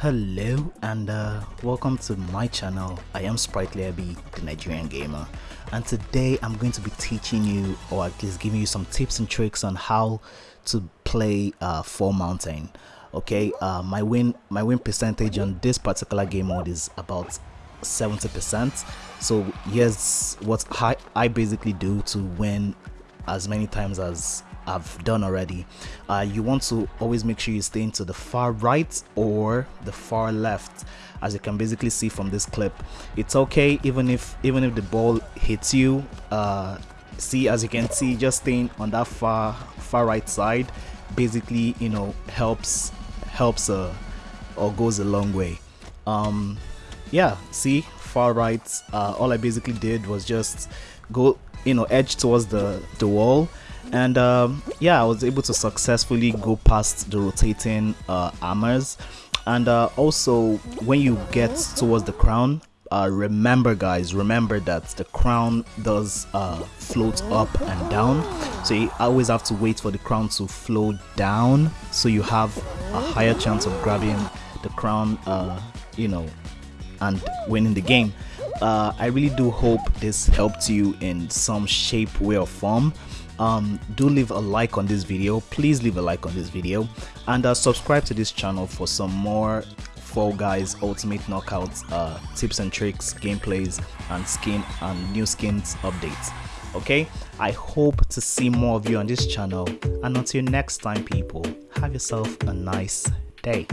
Hello and uh, welcome to my channel. I am Sprightly Abby, the Nigerian gamer, and today I'm going to be teaching you, or at least giving you some tips and tricks on how to play uh, Fall Mountain. Okay, uh, my win my win percentage on this particular game mode is about 70%. So here's what I, I basically do to win as many times as I've done already. Uh, you want to always make sure you stay into the far right or the far left as you can basically see from this clip it's okay even if even if the ball hits you uh, see as you can see just staying on that far far right side basically you know helps helps uh, or goes a long way um yeah see far right uh, all I basically did was just go you know edge towards the the wall. And um, yeah i was able to successfully go past the rotating uh, armors. And uh, also when you get towards the crown uh, remember guys remember that the crown does uh, float up and down. So you always have to wait for the crown to flow down. So you have a higher chance of grabbing the crown uh, you know and winning the game. Uh, I really do hope this helped you in some shape way or form. Um, do leave a like on this video. Please leave a like on this video. And uh, subscribe to this channel for some more Fall Guys Ultimate Knockout uh, tips and tricks, gameplays, and skin and new skins updates. Okay, I hope to see more of you on this channel, and until next time, people, have yourself a nice day.